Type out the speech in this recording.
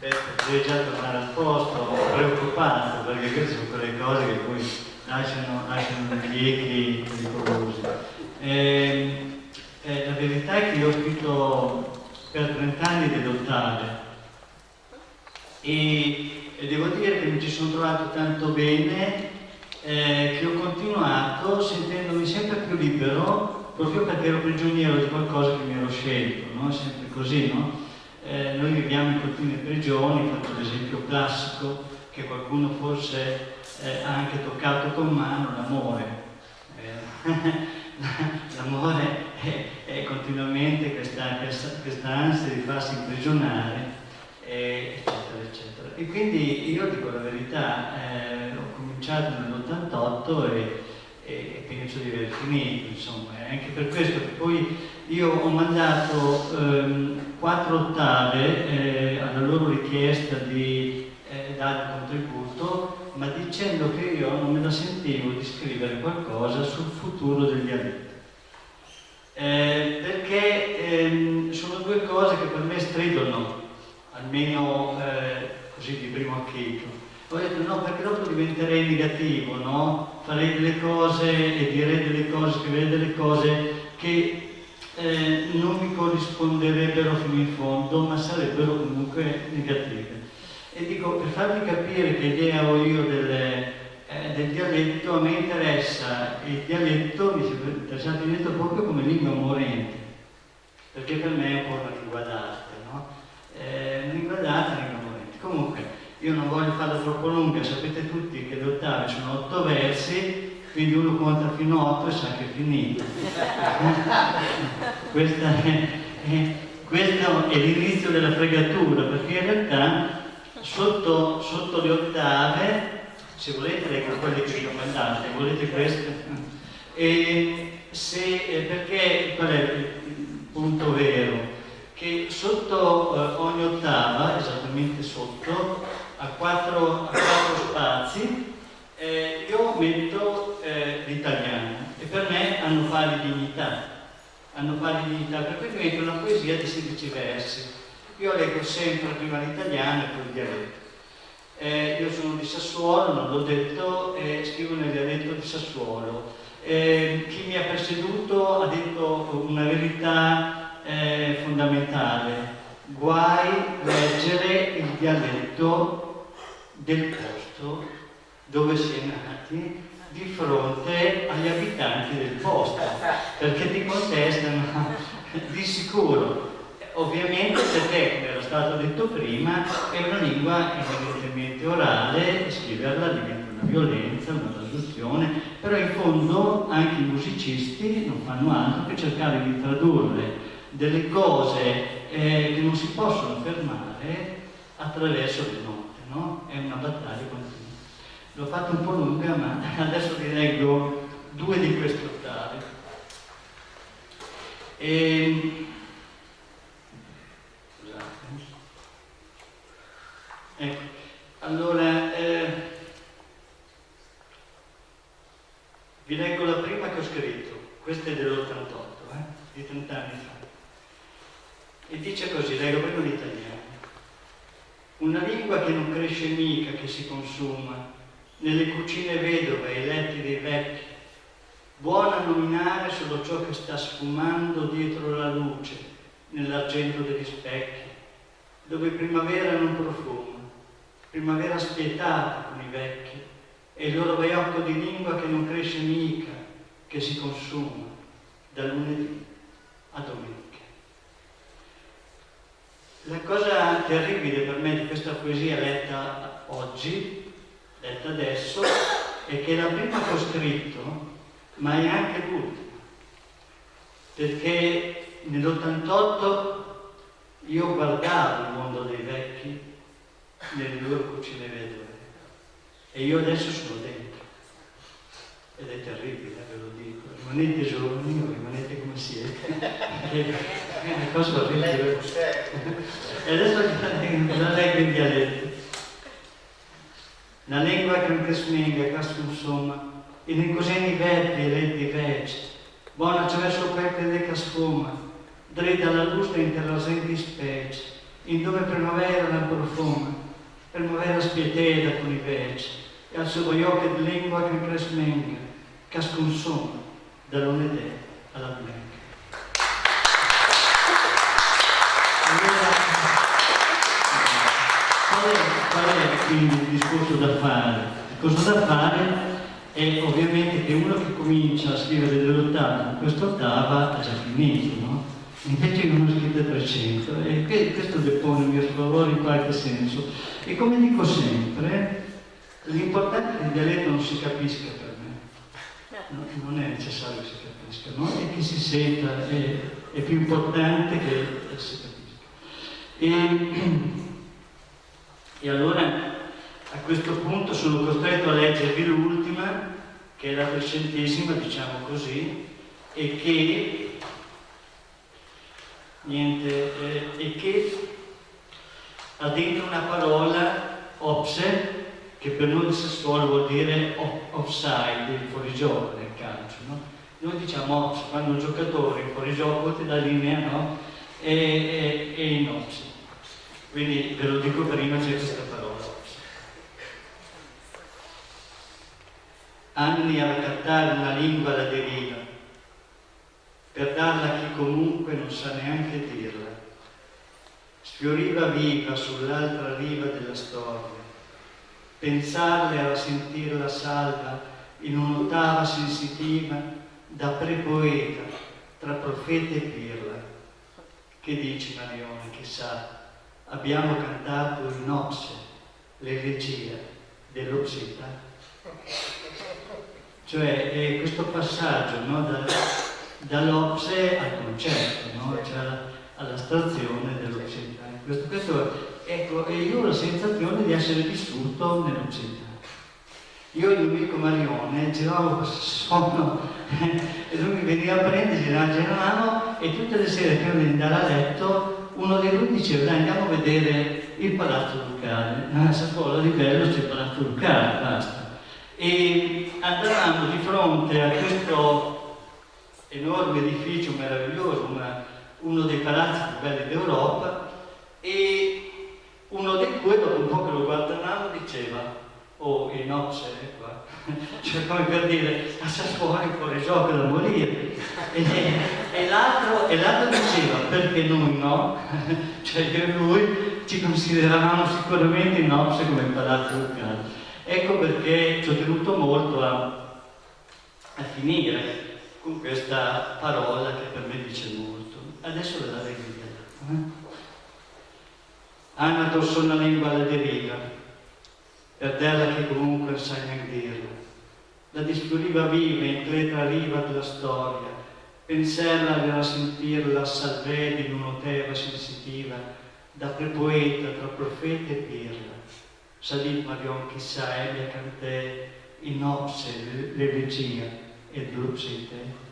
devi già tornare al posto, preoccupato, perché queste sono quelle cose che poi lasciano, lasciano gli echi pericolosi. Eh, eh, la verità è che io ho scritto per 30 anni delle ottave e, e, devo dire che mi ci sono trovato tanto bene eh, che ho continuato sentendomi sempre più libero proprio perché ero prigioniero di qualcosa che mi ero scelto, no? Sempre così, no? Eh, noi viviamo in continue prigioni, faccio l'esempio classico che qualcuno forse eh, ha anche toccato con mano, l'amore. Eh, l'amore è, è, continuamente questa, questa, questa, ansia di farsi imprigionare, eccetera, eccetera. E quindi io dico la verità, eh, ho cominciato nell'88 e, e, penso di aver finito, insomma, è anche per questo che poi io ho mandato ehm, quattro ottave eh, alla loro richiesta di eh, dare un contributo, ma dicendo che io non me la sentivo di scrivere qualcosa sul futuro del dialetto. Eh, perché ehm, sono due cose che per me stridono, almeno eh, così di primo acchito. Ho detto no, perché dopo diventerei negativo, no? Farei delle cose e direi delle cose, scriverei delle cose che eh, non mi corrisponderebbero fino in fondo, ma sarebbero comunque negative. E dico, per farvi capire che idea ho io delle, eh, del dialetto, a me interessa il dialetto, mi sembra interessato il dialetto proprio come lingua morente, perché per me è un po' una lingua d'arte, no? Eh, lingua d'arte, una lingua morente. Comunque, io non voglio farla troppo lunga, sapete tutti che le ottave sono otto versi, quindi uno conta fino a 8 e sa che è finito. Questa è, è, questo è l'inizio della fregatura, perché in realtà sotto, sotto le ottave, se volete leggo quelle che vi ho mandato, volete queste? E se, perché qual è il punto vero? Che sotto eh, ogni ottava, esattamente sotto, a quattro, a quattro spazi, eh, io metto eh, l'italiano e per me hanno pari dignità, hanno pari dignità, per cui metto una poesia di 16 versi. Io leggo sempre prima l'italiano e poi il dialetto. Eh, io sono di Sassuolo, non l'ho detto, e scrivo nel dialetto di Sassuolo. Eh, chi mi ha preceduto ha detto una verità eh, fondamentale. Guai leggere il dialetto del posto dove si è nati di fronte agli abitanti del posto, perché ti contestano di sicuro. Ovviamente perché, come era stato detto prima, è una lingua evidentemente orale scriverla diventa una violenza, una traduzione, però in fondo anche i musicisti non fanno altro che cercare di tradurre delle cose eh, che non si possono fermare attraverso le note, no? È una battaglia continua. L'ho fatto un po' lunga, ma adesso vi leggo due di queste ottave. E... Scusate. Ecco, allora, eh... vi leggo la prima che ho scritto, questa è dell'88, eh? di 30 anni fa. E dice così, leggo prima l'italiano. Una lingua che non cresce mica, che si consuma, nelle cucine vedove e i letti dei vecchi, buona a nominare solo ciò che sta sfumando dietro la luce, nell'argento degli specchi, dove primavera non profuma, primavera spietata con i vecchi, e il loro baiocco di lingua che non cresce mica, che si consuma da lunedì a domenica. La cosa terribile per me di questa poesia letta oggi detta adesso, è che è la prima che ho scritto, ma è anche l'ultima. Perché nell'88 io guardavo il mondo dei vecchi nelle loro cucine vedove e io adesso sono dentro. Ed è terribile, ve lo dico. Rimanete giovani o siete. è una cosa orribile. e adesso la leggo in dialetto. La lingua che non smenga, casco insomma, e nei coseni verdi e letti veci, buona attraverso quel che deca sfuma, dritta la luce interrasenti specie, in dove primavera la profuma, primavera spieteda con i veci, e al suo voglio di lingua che cresmenga, cascun sono, da lunedì alla. Qual è, qual è quindi il discorso da fare? Il discorso da fare è ovviamente che uno che comincia a scrivere dell'ottava con quest'ottava ha già finito, no? Invece ho scritto 300 e questo depone il mio sfavore in qualche senso. E come dico sempre, l'importante è che il dialetto non si capisca non è necessario che si capisca, no? E che si senta, è, è più importante che si capisca. E, e allora a questo punto sono costretto a leggervi l'ultima, che è la trecentesima, diciamo così, e che, niente, eh, e che ha dentro una parola opse, che per noi di Sassuolo vuol dire offside, il fuorigioco nel calcio. No? Noi diciamo ops, quando un giocatore in fuorigioco ti dà linea, no? E, e, e in ops. Quindi ve lo dico prima, c'è questa parola. Anni a raccattare una lingua alla deriva, per darla a chi comunque non sa neanche dirla. Sfioriva viva sull'altra riva della storia. Pensarle era sentirla salva in un'ottava sensitiva da pre-poeta, tra profeta e pirla. Che dici Marione, chissà? abbiamo cantato in Opse l'elegia dell'Opsita. Cioè è questo passaggio no, da, dall'Opse al concetto, no? cioè all'astrazione dell'Opsita. Questo, questo, ecco, e io ho la sensazione di essere vissuto nell'Opsita. Io e il mio amico Marione giravamo questo sonno e lui mi veniva a prendere, giravamo e tutte le sere prima di andare a letto uno dei due diceva dai andiamo a vedere il Palazzo Ducale, a Sassuolo di bello c'è il Palazzo Ducale, basta. E andavamo di fronte a questo enorme edificio meraviglioso, una, uno dei palazzi più belli d'Europa, e uno dei due, dopo un po' che lo guardavamo, diceva oh, in Ops è qua, cioè come per dire, a Sassuolo è fuori gioco da morire. E, e l'altro diceva, perché noi no? cioè io lui ci consideravamo sicuramente Ops come palazzo locale. Ecco perché ci ho tenuto molto a, a finire con questa parola che per me dice molto. Adesso la leggo. Eh? Anatos una lingua alla deriva, per terra che comunque sai neanche dirlo. La disfioriva viva in cletra riva della storia, pensarla era sentirla salvede in un'oteva sensitiva, da prepoeta tra profeta e pirla. Salì Marion chissà ebbe cantè in opse l'elegia e drupsite.